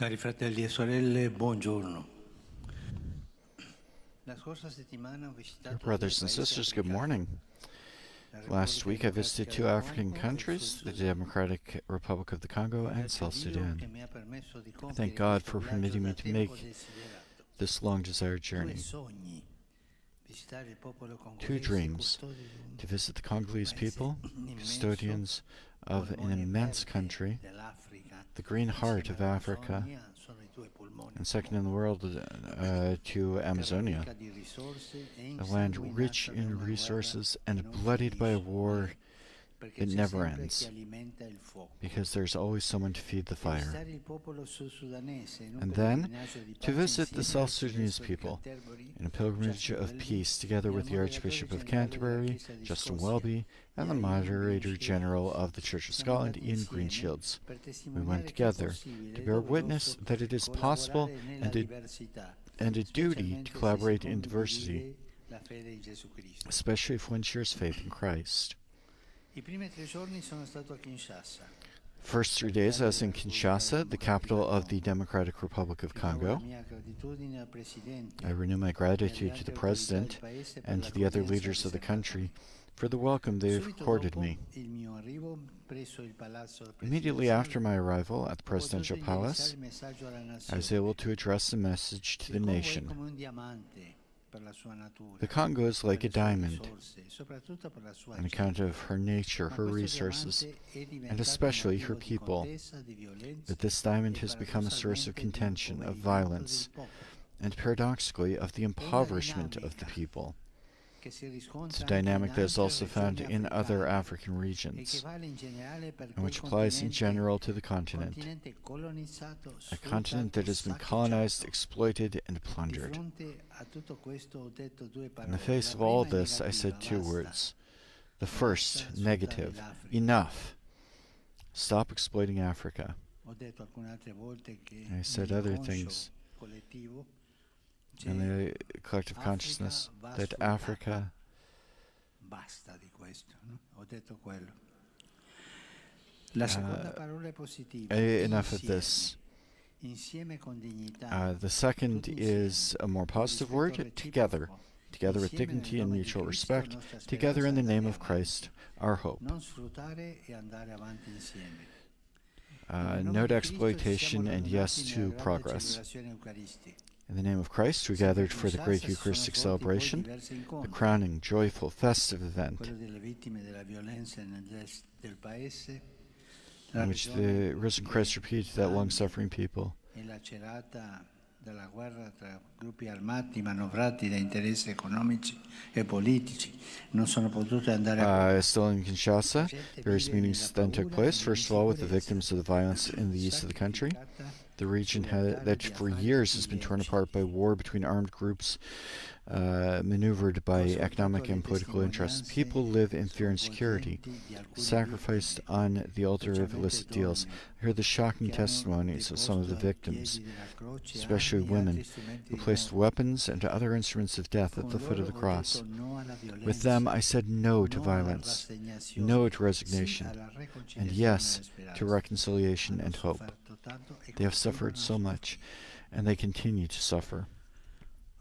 Cari fratelli e sorelle, buongiorno. La scorsa settimana ho visitato Dear brothers and sisters, good morning. Last week I visited two African countries, the Democratic Republic of the Congo and South Sudan. I thank God for permitting me to make this long desired journey. Two dreams to visit the Congolese people, custodians of an immense country, the green heart of Africa, and second in the world uh, to Amazonia, a land rich in resources and bloodied by war that never ends, because there's always someone to feed the fire. And then to visit the South Sudanese people in a pilgrimage of peace together with the Archbishop of Canterbury, Justin Welby, and the Moderator General of the Church of Scotland, Iain Greenshields. We went together to bear witness that it is possible and a, and a duty to collaborate in diversity, especially if one shares faith in Christ. First three days I was in Kinshasa, the capital of the Democratic Republic of Congo. I renew my gratitude to the President and to the other leaders of the country for the welcome they have accorded me. Immediately after my arrival at the Presidential Palace, I was able to address a message to the nation. The Congo is like a diamond, on account of her nature, her resources, and especially her people. But this diamond has become a source of contention, of violence, and paradoxically of the impoverishment of the people. It's a dynamic that is also found in other African regions, and which applies in general to the continent, a continent that has been colonized, exploited, and plundered. In the face of all this, I said two words. The first, negative, enough. Stop exploiting Africa. I said other things in the collective consciousness that Africa uh, enough of this. Uh, the second is a more positive word, together. Together with dignity and mutual respect, together in the name of Christ, our hope. Uh, no to exploitation and yes to progress. In the name of Christ, we gathered for the great Eucharistic celebration, the crowning, joyful, festive event, in which the risen Christ repeats that long suffering people. della guerra tra gruppi armati manovrati da interessi economici politici non sono potute andare uh, still in Kinshasa, various meetings then took place, first of all with the victims of the violence in the east of the country. The region had, that for years has been torn apart by war between armed groups uh, maneuvered by economic and political interests. People live in fear and security, sacrificed on the altar of illicit deals. I heard the shocking testimonies of some of the victims, especially women, who placed weapons and other instruments of death at the foot of the cross. With them, I said no to violence, no to resignation, and yes to reconciliation and hope. They have suffered so much, and they continue to suffer.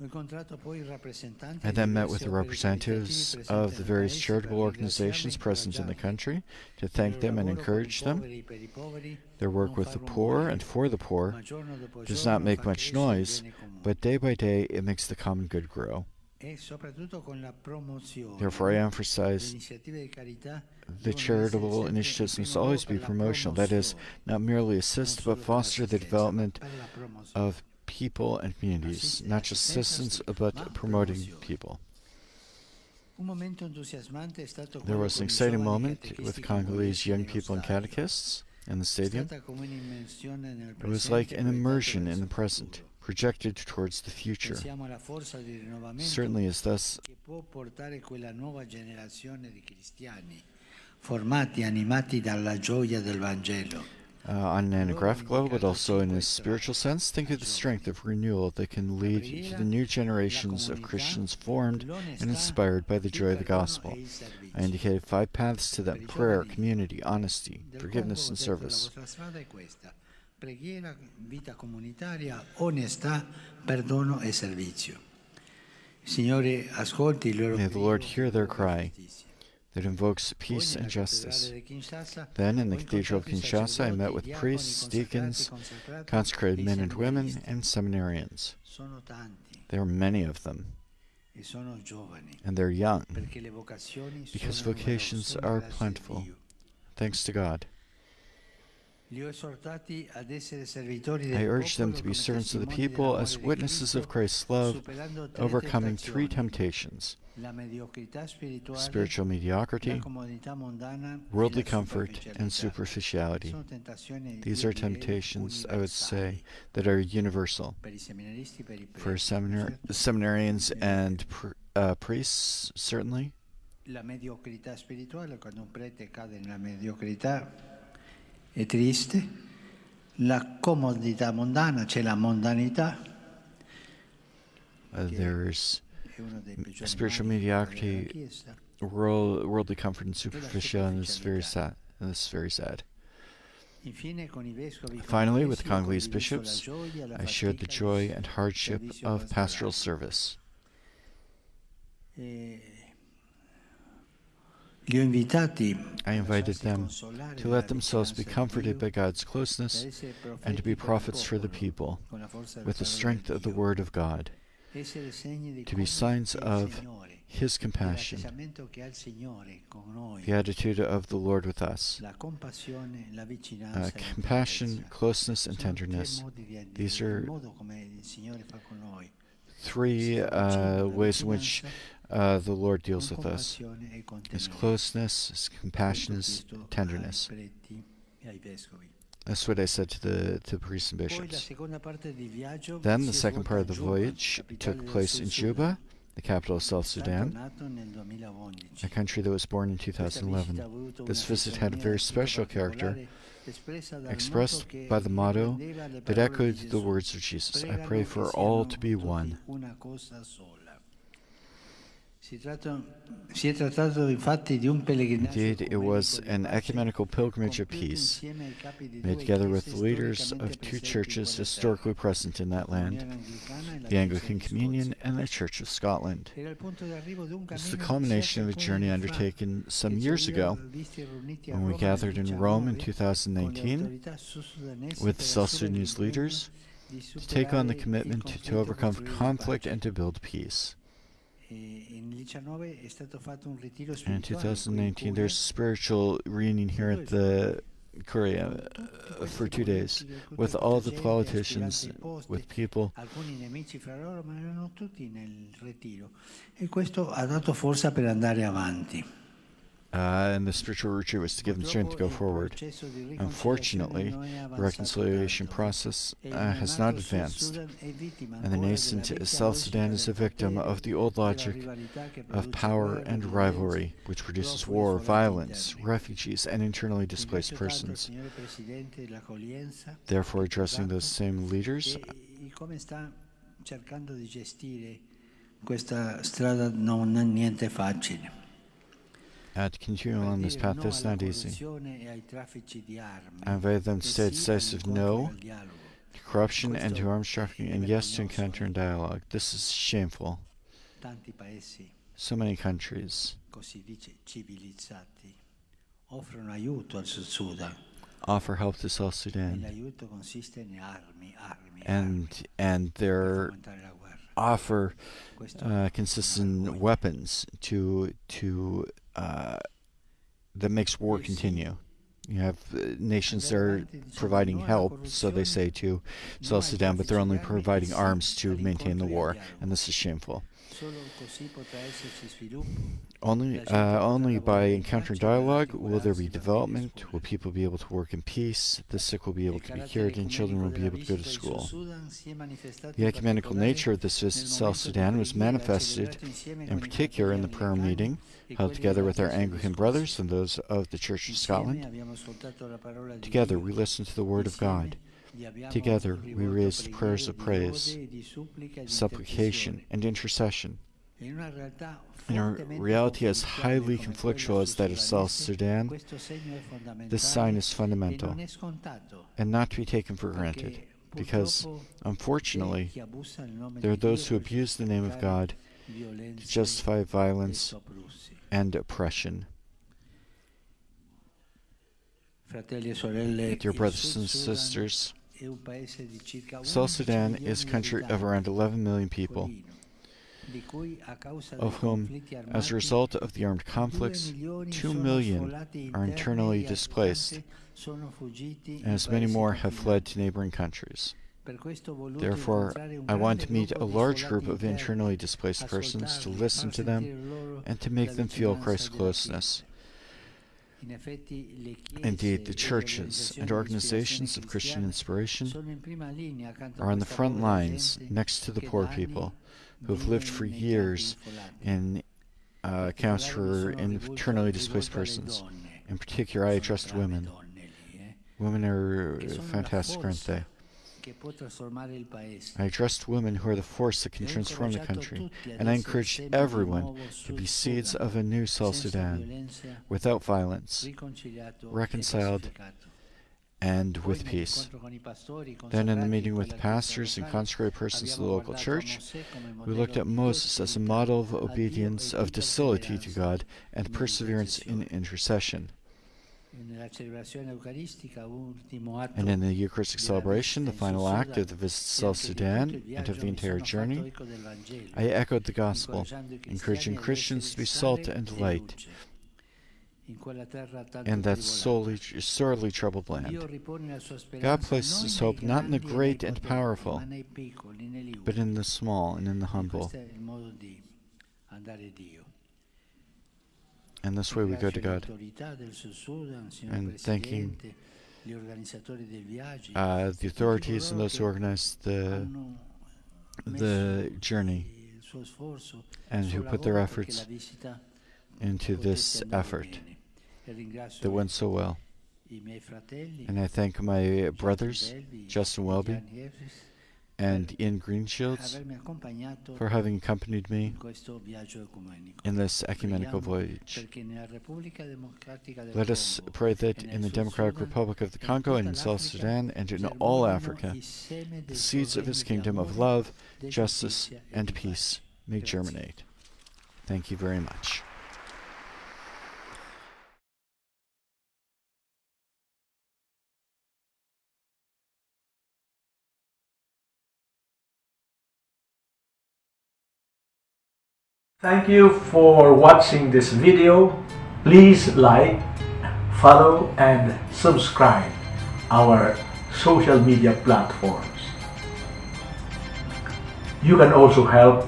I then met with the representatives of the various charitable organizations present in the country to thank them and encourage them. Their work with the poor and for the poor does not make much noise, but day by day it makes the common good grow. Therefore, I emphasize the charitable initiatives must always be promotional, that is, not merely assist, but foster the development of people and communities, not just assistance, but promoting people. There was an exciting moment with Congolese young people and catechists in the stadium. It was like an immersion in the present, projected towards the future. Certainly is thus formati, animati dalla gioia del Vangelo. Uh, on an anographic level, but also in a spiritual sense, think of the strength of renewal that can lead to the new generations of Christians formed and inspired by the joy of the gospel. I indicated five paths to that prayer, community, honesty, forgiveness, and service. Preghiera, vita comunitaria, onestà, perdono e servizio. Signore, ascolti il loro May the Lord hear their cry. That invokes peace and justice. Then in the Cathedral of Kinshasa, I met with priests, deacons, consecrated men and women, and seminarians. There are many of them, and they're young, because vocations are plentiful. Thanks to God. I urge them to be servants of the people as witnesses of Christ's love, overcoming three temptations la mediocrità spirituale, spiritual mediocrity, worldly comfort, and superficiality. These are temptations, I would say, that are universal per i seminaristi, per i for seminar- seminarians and pr- uh, priests, certainly. La mediocrità spirituale, quando un prete cade nella mediocrità, è triste. La comodità mondana, c'è la mondanità, Uh, there's è uno dei peggiori spiritual mediocrity, world, worldly comfort and superficiality, and it's very sad. And it's very sad. Infine, con i vescovi Finally, with ho Congolese bishops, I shared the joy and hardship of pastoral service. I invited them to let themselves be comforted by God's closeness and to be prophets for the people with the strength of the Word of God, to be signs of His compassion, the attitude of the Lord with us, uh, compassion, closeness, and tenderness. These are modo come il Signore fa con noi. Three uh, ways in which uh, the Lord deals with us His closeness, His compassion, His tenderness. ai preti ai vescovi. That's what I said to the to the priests and bishops. seconda parte di viaggio Then the second part of the voyage took place in Juba, the capital of South Sudan, nato nel 2011. a country that was born in Questa visita ha 2011. This visit had a very special character, particolare, espressa dal expressed by the motto that echoed the words of Jesus. I pray for all to be one. Indeed, it was an ecumenical pilgrimage of peace, insieme ai capi di made together with leaders of two churches historically present in that land Comunione Anglicana la the Anglican Communion and the Church of Scotland. Era il punto d'arrivo di un This is cammino the culmination of a journey alcuni anni fa, undertaken some years ago visti riuniti a when we gathered in Rome in 19 con le 2019 with South Sudanese leaders to take on the commitment to, to overcome conflict and to build peace. In qui in 2019, there's spiritual reunion here at the Korea uh, for two days with all the politicians, aspiranti ai posti, with people. alcuni nemici fra loro, ma erano tutti nel. E questo ha dato forza per andare avanti. Uh, and the spiritual retreat was to give them strength to go forward. processo di riconciliazione Unfortunately, the reconciliation process uh, has not advanced, Sudan è vittima and the nascent South Sudan is a victim of the old logic of power and rivalry, which produces war, violence, refugees, and internally displaced Ringrazio tanto il persons. signore Presidente l'accoglienza Therefore, addressing those same leaders, come sta cercando di gestire questa strada non è niente facile. Uh, to continue on this path, alla not easy. corruzione ai traffici. I invite them to say decisive no to corruption and to arms trafficking, and yes to encounter and dialogue. This is shameful. So many countries così dice civilizzati offrono aiuto al Sud Sudan offer help to South Sudan, l'aiuto consiste in armi, armi, and and their fomentare la guerra. offer uh, consists in weapons to to uh, that makes war continue. You have uh, nations that are providing help, so they say, to South Sudan, but they're only providing arms to maintain the war, and this is shameful. Solo così potrà esserci sviluppo. Only, uh, only by encountering dialogue will there be development. Will people be able to work in peace? The sick will be able to be cured, and children will be able to go to visita in Sud school. Sudan si è manifestato The ecumenical nature of this visit to South Sudan was manifested, in particular, in the prayer meeting held together with our Anglican brothers and those of the Church of Scotland. abbiamo ascoltato la parola di Together, we listened to the Word of God, Together, we raised prayers of praise, lode di supplica di supplication, and intercession. In a reality as highly conflictual as that of South Sudan, questo segno è fondamentale this sign is fundamental non è scontato, and not to be taken for granted, because unfortunately, c'è chi abusa il nome there are those who abuse the name of God to justify violence and oppression. Fratelli sorelle, Dear brothers and sisters, è un paese di circa South Sudan is a country of around 11 million people, piccolino, di cui a causa dei of whom, as a result of the armed conflicts, milioni 2 sono million are internally displaced, and as many more have fled to neighboring countries. Per questo ho voluto Therefore, I want to meet a large group of internally displaced persons to listen to them and to make them feel Christ's closeness. Indeed, the churches and organizations of Christian inspiration sono in prima linea accanto a are on the front lines next to the poor people who have lived for years in uh, camps for internally displaced persons. In particular, I addressed women. eh, Women are che sono la fantastic, aren't they? Che può trasformare il paese. I addressed women who are the force that can transform the country, and I essere encouraged semi di un everyone to be seeds of a new South Sudan, without violence reconciled, and with peace. nell'incontro con i pastori, Then, in the meeting with Chiesa pastors and consecrated persons of the local church, we looked at Moses as a model of obedience, of docility to God, and perseverance in intercession. And in the Eucharistic celebration, the final act of the visit to South Sudan and of the entire journey, eco del Vangelo, I echoed the gospel, encouraging Christians to be salt and light in quella terra tanto in that sorely, sorely troubled land. ripone la sua speranza God places his hope not in the great and powerful, ma nei piccoli, negli but in the small and in the humble. questo è il modo di andare Dio. And this way we go to God. And thanking, Uh, the authorities and those who organized the the journey and who put their efforts into this effort that went so well. And I thank my brothers, Justin Welby and Iain Greenshields, for having accompanied me in questo viaggio ecumenico. in this ecumenical voyage. perché nella Repubblica Democratica del Let us pray that in the Democratic Republic of the Congo and in South Sudan and in all Africa, the seeds of his kingdom of love, justice, and peace may germinate. Thank you very much. Thank you for watching this video. Please like, follow and subscribe our social media platforms. You can also help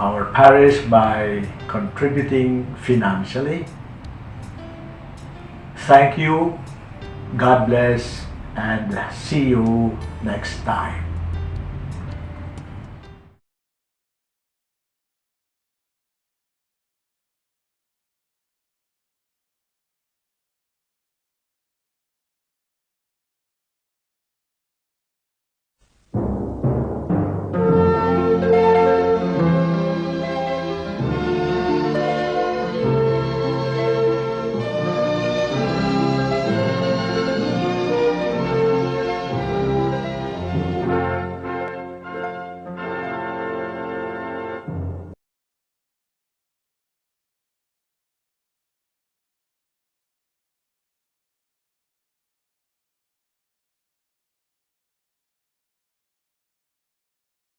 our parish by contributing financially. Thank you, God bless, and see you next time.